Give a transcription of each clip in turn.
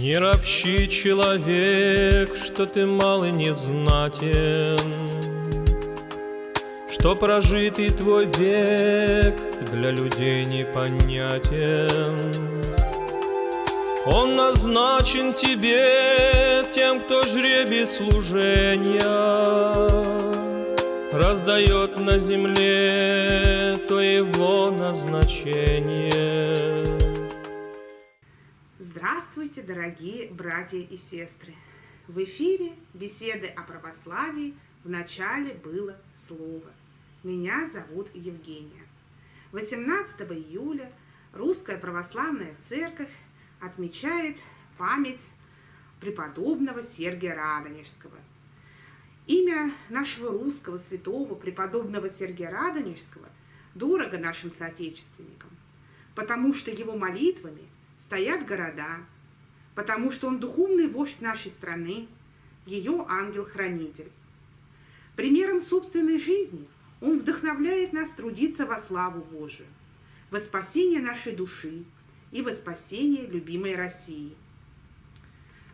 Не ропщи, человек, что ты мал и незнатен, Что прожитый твой век для людей непонятен. Он назначен тебе тем, кто жребий служения Раздает на земле то его назначение. Здравствуйте, дорогие братья и сестры! В эфире беседы о православии в начале было слово. Меня зовут Евгения. 18 июля Русская Православная Церковь отмечает память преподобного Сергия Радонежского. Имя нашего русского святого преподобного Сергия Радонежского дорого нашим соотечественникам, потому что его молитвами стоят города, потому что он духовный вождь нашей страны, ее ангел-хранитель. Примером собственной жизни он вдохновляет нас трудиться во славу Божию, во спасение нашей души и во спасение любимой России.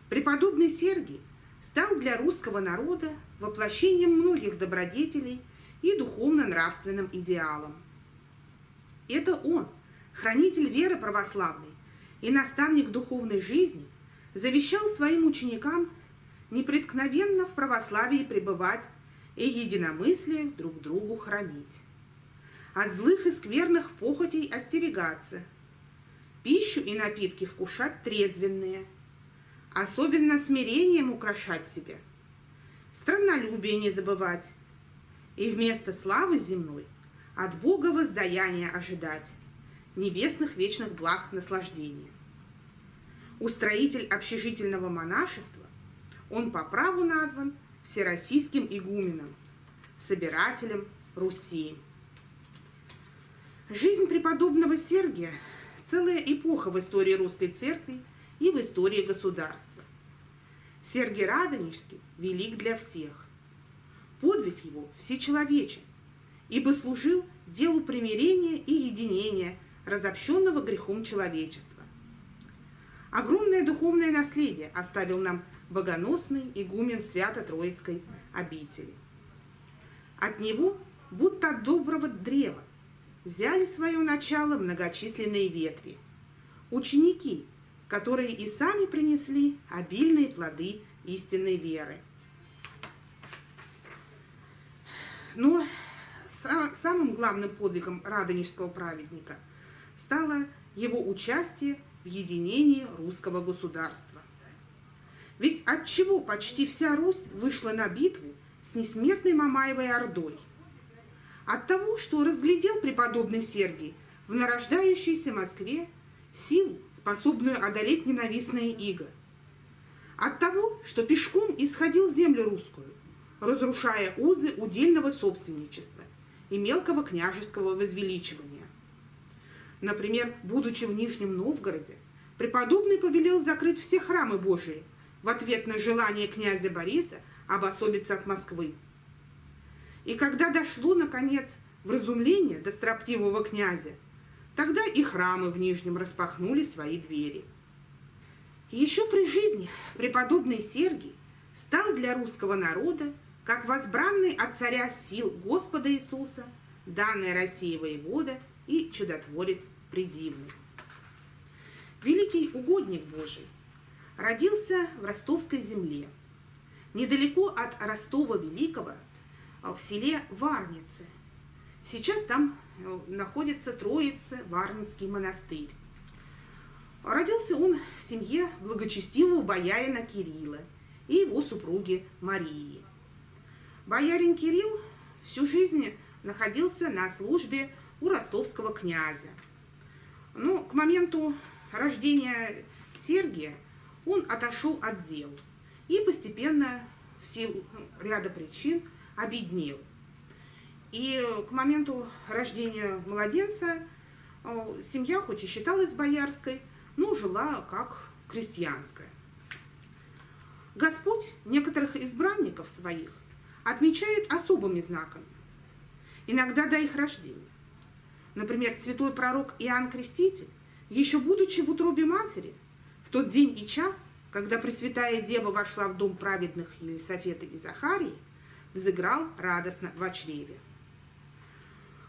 Преподобный Сергий стал для русского народа воплощением многих добродетелей и духовно-нравственным идеалом. Это он, хранитель веры православной, и наставник духовной жизни завещал своим ученикам непреткновенно в православии пребывать и единомыслие друг другу хранить. От злых и скверных похотей остерегаться, пищу и напитки вкушать трезвенные, особенно смирением украшать себя, страннолюбие не забывать, и вместо славы земной от Бога воздаяния ожидать, небесных вечных благ наслаждения. Устроитель общежительного монашества, он по праву назван всероссийским игуменом, собирателем Руси. Жизнь преподобного Сергия – целая эпоха в истории русской церкви и в истории государства. Сергий Радонежский велик для всех. Подвиг его всечеловечен, ибо служил делу примирения и единения – разобщенного грехом человечества. Огромное духовное наследие оставил нам богоносный игумен Свято-Троицкой обители. От него, будто от доброго древа, взяли свое начало многочисленные ветви, ученики, которые и сами принесли обильные плоды истинной веры. Но самым главным подвигом радонежского праведника – стало его участие в единении русского государства. Ведь от чего почти вся Русь вышла на битву с несмертной Мамаевой Ордой? От того, что разглядел преподобный Сергий в нарождающейся Москве силу, способную одолеть ненавистное иго. От того, что пешком исходил землю русскую, разрушая узы удельного собственничества и мелкого княжеского возвеличивания. Например, будучи в Нижнем Новгороде, преподобный повелел закрыть все храмы Божии в ответ на желание князя Бориса обособиться от Москвы. И когда дошло, наконец, в разумление до строптивого князя, тогда и храмы в Нижнем распахнули свои двери. Еще при жизни преподобный Сергий стал для русского народа как возбранный от царя сил Господа Иисуса, данный России воевода – и чудотворец предивный. Великий угодник Божий родился в ростовской земле, недалеко от Ростова Великого, в селе Варницы. Сейчас там э, находится Троица Варницкий монастырь. Родился он в семье благочестивого боярина Кирилла и его супруги Марии. Боярин Кирилл всю жизнь находился на службе у ростовского князя. Но к моменту рождения Сергия он отошел от дел и постепенно в силу ряда причин обеднел. И к моменту рождения младенца э, семья хоть и считалась боярской, но жила как крестьянская. Господь некоторых избранников своих отмечает особыми знаками, иногда до их рождения. Например, святой пророк Иоанн Креститель, еще будучи в утробе матери, в тот день и час когда Пресвятая Дева вошла в дом праведных Елисафета и Захарии, взыграл радостно в чреве.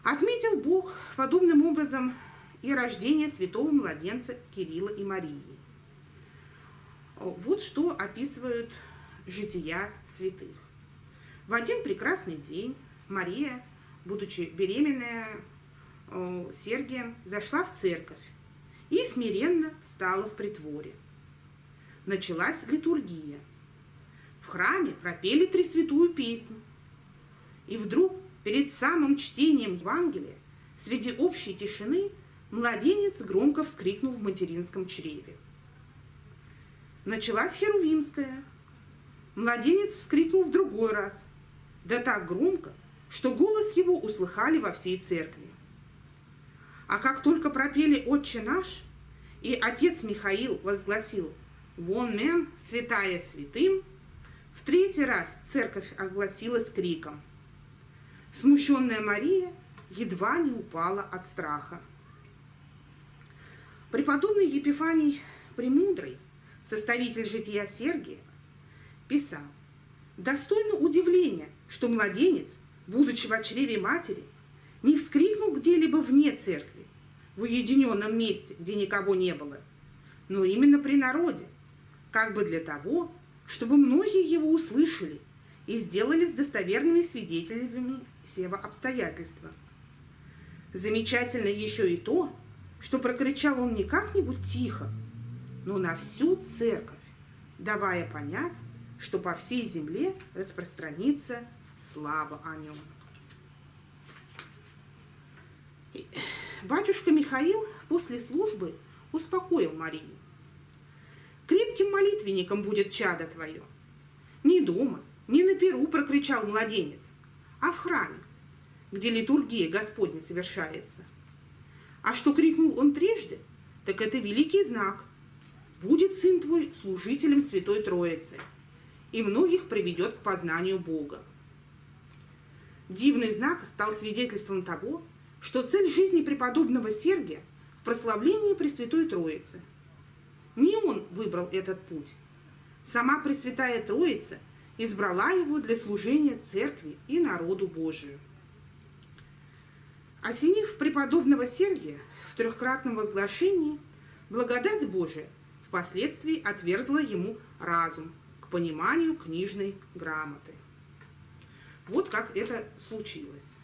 Отметил Бог подобным образом и рождение святого младенца Кирилла и Марии. Вот что описывают жития святых. В один прекрасный день Мария, будучи беременная Сергием, зашла в церковь и смиренно встала в притворе. Началась литургия. В храме пропели Тресвятую песнь. И вдруг, перед самым чтением Евангелия, среди общей тишины, младенец громко вскрикнул в материнском чреве. Началась Херувимская. Младенец вскрикнул в другой раз, да так громко, что голос его услыхали во всей церкви. А как только пропели «Отче наш», и отец Михаил возгласил «Вон мем, святая святым», в третий раз церковь огласилась криком. Смущенная Мария едва не упала от страха. Преподобный Епифаний Премудрый, составитель жития Сергия, писал, «Достойно удивления, что младенец, будучи в чреве матери, не вскрикнул где-либо вне церкви, в уединенном месте, где никого не было, но именно при народе, как бы для того, чтобы многие его услышали и сделались достоверными свидетелями сего обстоятельства. Замечательно еще и то, что прокричал он не как-нибудь тихо, но на всю церковь, давая понять, что по всей земле распространится слава о нем. Батюшка Михаил после службы успокоил Марию. Крепким молитвенником будет чадо твое. Не дома, не на перу прокричал младенец, а в храме, где литургия Господня совершается. А что крикнул он трижды, так это великий знак. Будет сын твой служителем Святой Троицы, и многих приведет к познанию Бога. Дивный знак стал свидетельством того, что цель жизни преподобного Сергия в прославлении Пресвятой Троицы. Не он выбрал этот путь. Сама Пресвятая Троица избрала его для служения Церкви и народу Божию. Осенив преподобного Сергия в трехкратном возглашении, благодать Божия впоследствии отверзла ему разум к пониманию книжной грамоты. Вот как это случилось.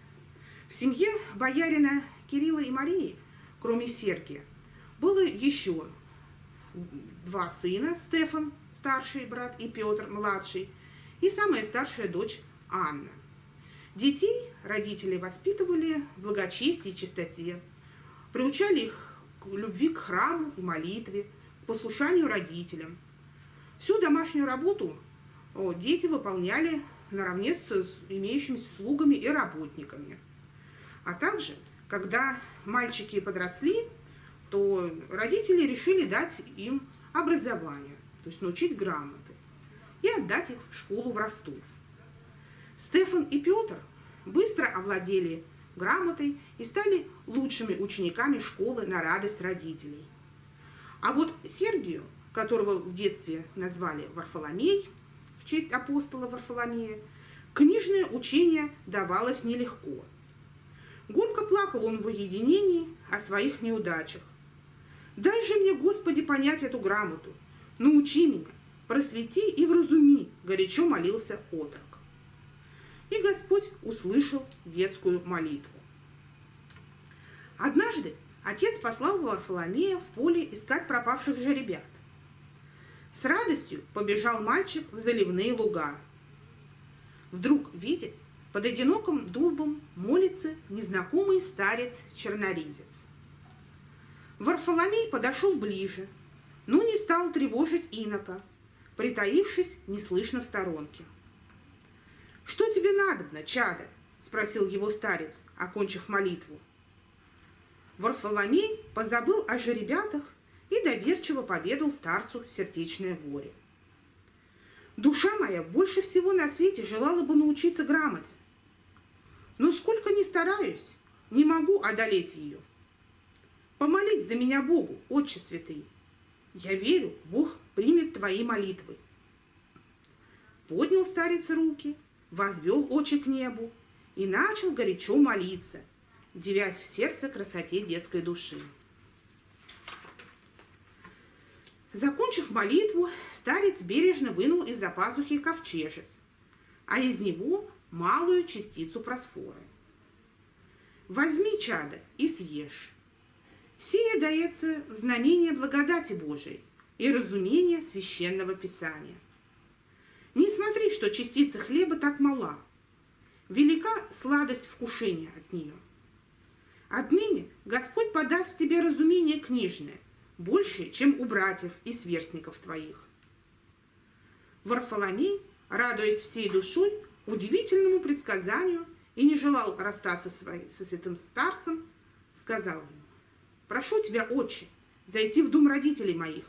В семье боярина Кирилла и Марии, кроме Сергия, было еще два сына, Стефан, старший брат, и Петр, младший, и самая старшая дочь Анна. Детей родители воспитывали в благочестии и чистоте, приучали их к любви к храму и молитве, к послушанию родителям. Всю домашнюю работу дети выполняли наравне с имеющимися слугами и работниками – а также, когда мальчики подросли, то родители решили дать им образование, то есть научить грамоты, и отдать их в школу в Ростов. Стефан и Петр быстро овладели грамотой и стали лучшими учениками школы на радость родителей. А вот Сергию, которого в детстве назвали Варфоломей, в честь апостола Варфоломея, книжное учение давалось нелегко – Горько плакал он в уединении о своих неудачах. «Дай же мне, Господи, понять эту грамоту, научи меня, просвети и вразуми», – горячо молился отрок. И Господь услышал детскую молитву. Однажды отец послал Варфоломея в поле искать пропавших жеребят. С радостью побежал мальчик в заливные луга. Вдруг видит, под одиноким дубом молится незнакомый старец-черноризец. Варфоломей подошел ближе, но не стал тревожить инока, притаившись неслышно в сторонке. «Что тебе надобно, чадо?» – спросил его старец, окончив молитву. Варфоломей позабыл о жеребятах и доверчиво поведал старцу сердечное горе. Душа моя больше всего на свете желала бы научиться грамоте. Но сколько ни стараюсь, не могу одолеть ее. Помолись за меня Богу, Отче Святый. Я верю, Бог примет твои молитвы. Поднял старец руки, возвел очи к небу и начал горячо молиться, девясь в сердце красоте детской души. Закончив молитву, старец бережно вынул из-за пазухи ковчежец, а из него малую частицу просфоры. «Возьми, чадо, и съешь. Сие дается в знамение благодати Божией и разумения священного Писания. Не смотри, что частица хлеба так мала. Велика сладость вкушения от нее. Отныне Господь подаст тебе разумение книжное, больше, чем у братьев и сверстников твоих. Варфоломей, радуясь всей душой, удивительному предсказанию и не желал расстаться со святым старцем, сказал ему, «Прошу тебя, отче, зайти в дом родителей моих.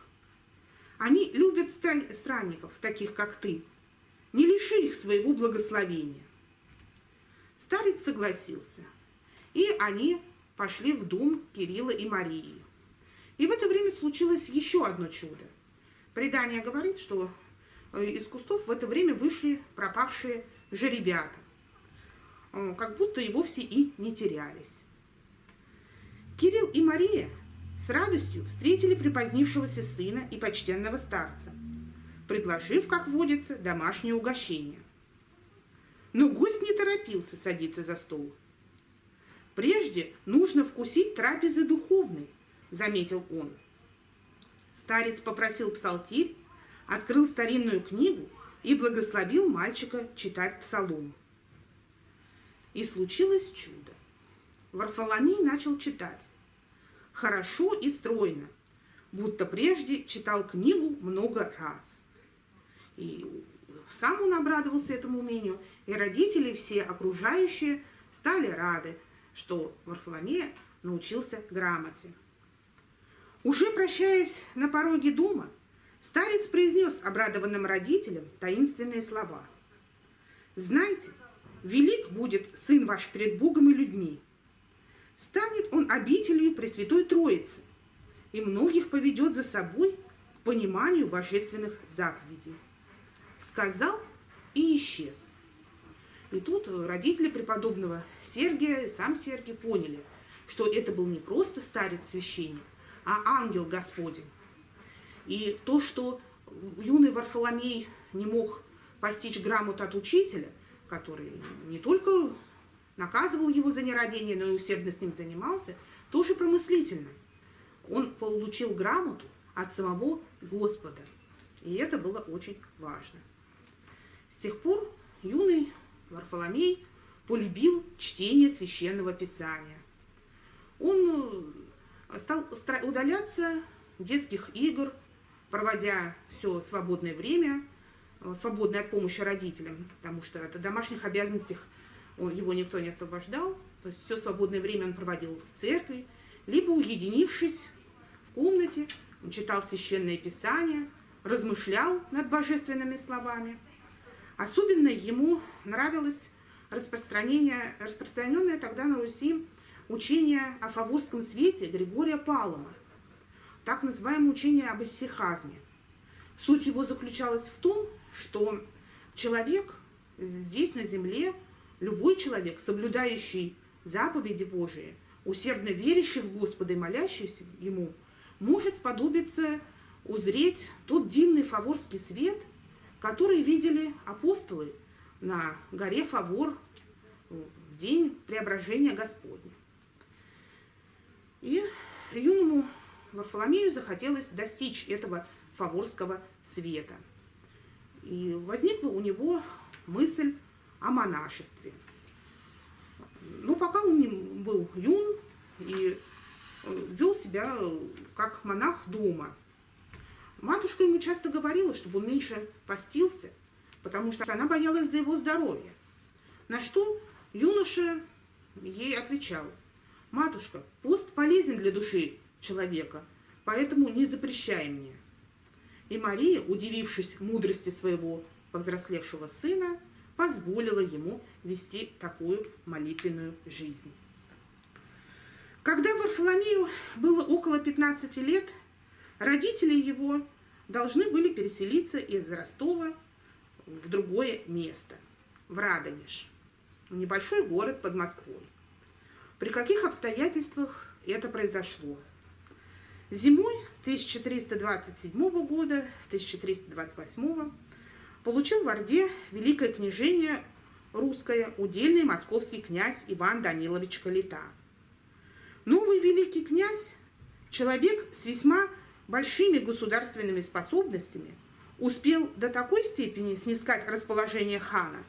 Они любят странников, таких как ты. Не лиши их своего благословения». Старец согласился, и они пошли в дом Кирилла и Марии. И в это время случилось еще одно чудо. Предание говорит, что э, из кустов в это время вышли пропавшие жеребята, как будто и вовсе и не терялись. Кирилл и Мария с радостью встретили припозднившегося сына и почтенного старца, предложив, как водится, домашнее угощение. Но гость не торопился садиться за стол. Прежде нужно вкусить трапезы духовной, заметил он. Старец попросил псалтирь, открыл старинную книгу и благословил мальчика читать псалом. И случилось чудо. Варфоломей начал читать. Хорошо и стройно, будто прежде читал книгу много раз. И сам он обрадовался этому умению, и родители все окружающие стали рады, что Варфоломея научился грамоте. Уже прощаясь на пороге дома, старец произнес обрадованным родителям таинственные слова. «Знайте, велик будет Сын ваш перед Богом и людьми. Станет Он обителью Пресвятой Троицы, и многих поведет за собой к пониманию божественных заповедей». Сказал и исчез. И тут родители преподобного Сергия, сам Сергий поняли, что это был не просто старец-священник, а ангел Господень. И то, что юный Варфоломей не мог постичь грамоту от учителя, который не только наказывал его за нерадение, но и усердно с ним занимался, тоже промыслительно. Он получил грамоту от самого Господа. И это было очень важно. С тех пор юный Варфоломей полюбил чтение священного писания. Он стал удаляться детских игр, проводя все свободное время, э, свободное от помощи родителям, потому что от домашних обязанностей его никто не освобождал. То есть все свободное время он проводил в церкви, либо уединившись в комнате, он читал священное писание, размышлял над божественными словами. Особенно ему нравилось распространение, распространенное тогда на Руси учение о фаворском свете Григория Палома, так называемое учение об исихазме. Суть его заключалась в том, что человек здесь, на земле, любой человек, соблюдающий заповеди Божии, усердно верящий в Господа и молящийся Ему, может сподобиться узреть тот дивный фаворский свет, который видели апостолы на горе Фавор в день преображения Господня. И юному Варфоломею захотелось достичь этого фаворского света. И возникла у него мысль о монашестве. Ну, пока он был юн и э, вел себя как монах дома. Матушка ему часто говорила, чтобы он меньше постился, потому что она боялась за его здоровье. На что юноша ей отвечал – Матушка, пост полезен для души человека, поэтому не запрещай мне. И Мария, удивившись мудрости своего повзрослевшего сына, позволила ему вести такую молитвенную жизнь. Когда Варфоломею было около 15 лет, родители его должны были переселиться из Ростова в другое место, в Радонеж, небольшой город под Москвой. При каких обстоятельствах это произошло? Зимой 1327 года, 1328 получил в Орде Великое княжение русское удельный московский князь Иван Данилович Калита. Новый великий князь, человек с весьма большими государственными способностями, успел до такой степени снискать расположение хана,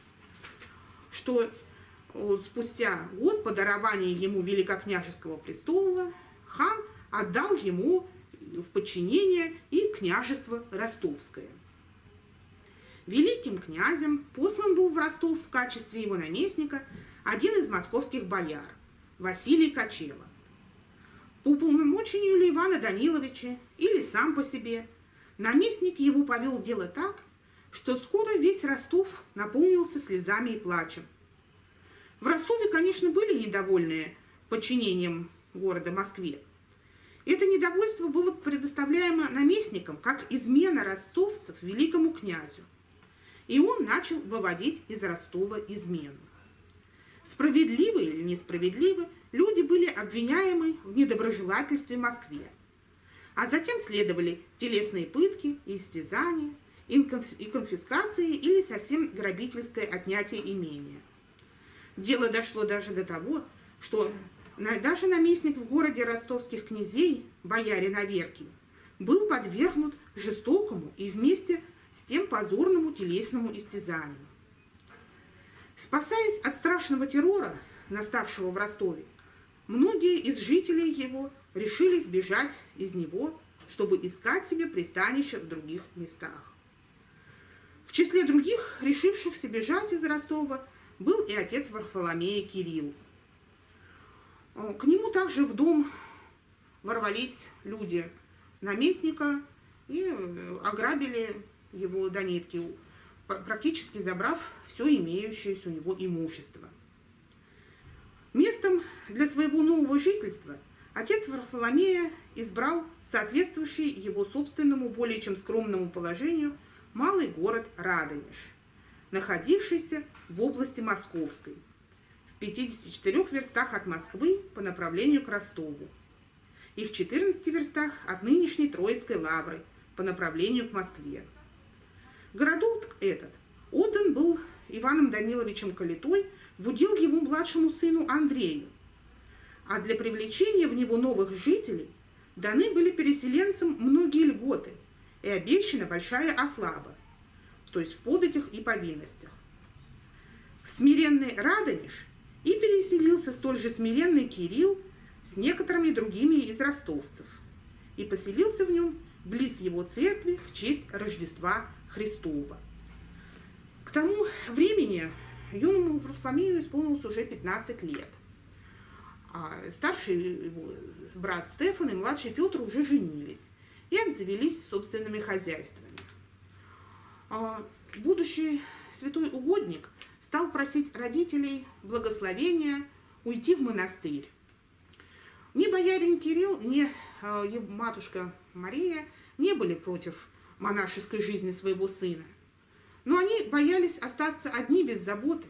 что э, спустя год по дарованию ему великокняжеского престола хан отдал ему в подчинение и княжество Ростовское. Великим князем послан был в Ростов в качестве его наместника один из московских бояр, Василий Кочева. По уполномочению ли Ивана Даниловича или сам по себе, наместник его повел дело так, что скоро весь Ростов наполнился слезами и плачем. В Ростове, конечно, были недовольные подчинением города Москве, это недовольство было предоставляемо наместникам как измена ростовцев великому князю. И он начал выводить из Ростова измену. Справедливо или несправедливо, люди были обвиняемы в недоброжелательстве Москве. А затем следовали телесные пытки, истязания, и конфискации или совсем грабительское отнятие имения. Дело дошло даже до того, что даже наместник в городе ростовских князей, боярин Аверкин, был подвергнут жестокому и вместе с тем позорному телесному истязанию. Спасаясь от страшного террора, наставшего в Ростове, многие из жителей его решили сбежать из него, чтобы искать себе пристанище в других местах. В числе других, решившихся бежать из Ростова, был и отец Варфоломея Кирилл, к нему также в дом ворвались люди наместника и э, ограбили его до нитки, практически забрав все имеющееся у него имущество. Местом для своего нового жительства отец Варфоломея избрал соответствующий его собственному более чем скромному положению малый город Радонеж, находившийся в области Московской – 54 верстах от Москвы по направлению к Ростову и в 14 верстах от нынешней Троицкой лавры по направлению к Москве. Городок этот отдан был Иваном Даниловичем Калитой в удел его младшему сыну Андрею, а для привлечения в него новых жителей даны были переселенцам многие льготы и обещана большая ослаба, то есть в податях и повинностях. Смиренный Радонеж – и переселился столь же смиренный Кирилл с некоторыми другими из ростовцев и поселился в нем близ его церкви в честь Рождества Христова. К тому времени юному Варфоломею исполнилось уже 15 лет. А старший его брат Стефан и младший Петр уже женились и обзавелись собственными хозяйствами. А будущий святой угодник стал просить родителей благословения уйти в монастырь. Ни боярин Кирилл, ни э, матушка Мария не были против монашеской жизни своего сына. Но они боялись остаться одни без заботы,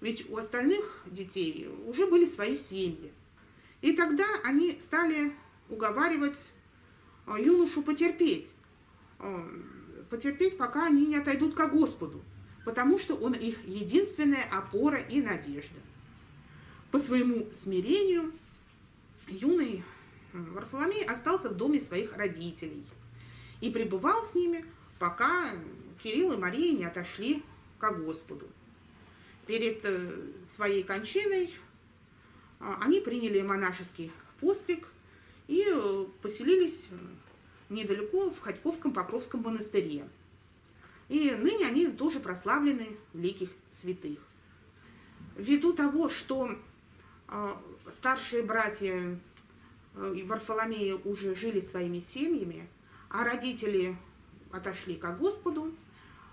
ведь у остальных детей уже были свои семьи. И тогда они стали уговаривать э, юношу потерпеть, э, потерпеть, пока они не отойдут к Господу потому что он их единственная опора и надежда. По своему смирению юный Варфоломей остался в доме своих родителей и пребывал с ними, пока Кирилл и Мария не отошли к Господу. Перед э, своей кончиной а, они приняли монашеский постриг и э, поселились недалеко в Ходьковском Покровском монастыре. И ныне они тоже прославлены великих святых. Ввиду того, что э, старшие братья э, Варфоломея уже жили своими семьями, а родители отошли к Господу,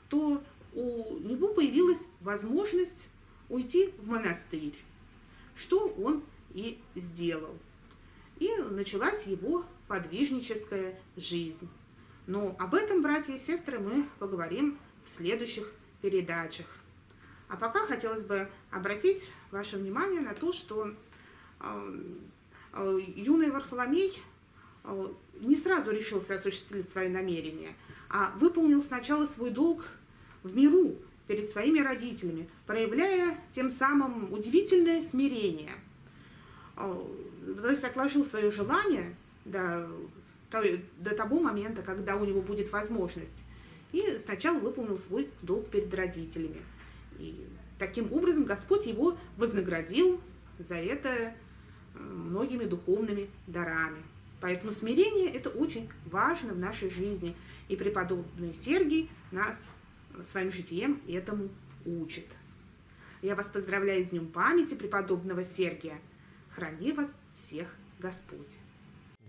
то у него появилась возможность уйти в монастырь, что он и сделал. И началась его подвижническая жизнь. Но об этом, братья и сестры, мы поговорим в следующих передачах. А пока хотелось бы обратить ваше внимание на то, что э, э, юный Варфоломей э, не сразу решился осуществить свои намерения, а выполнил сначала свой долг в миру перед своими родителями, проявляя тем самым удивительное смирение. То есть отложил свое желание до, до того момента, когда у него будет возможность. И сначала выполнил свой долг перед родителями. И таким образом Господь его вознаградил за это многими духовными дарами. Поэтому смирение – это очень важно в нашей жизни. И преподобный Сергий нас своим житием этому учит. Я вас поздравляю с Днем памяти преподобного Сергия. Храни вас всех Господь.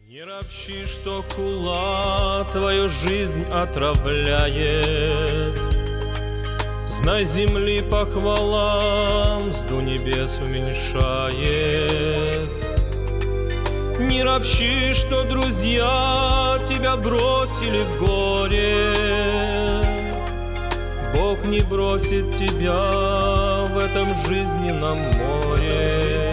Не ропщи, что хула твою жизнь отравляет. Знай, земли похвалам, сду небес уменьшает. Не ропщи, что друзья тебя бросили в горе. Бог не бросит тебя в этом жизненном море.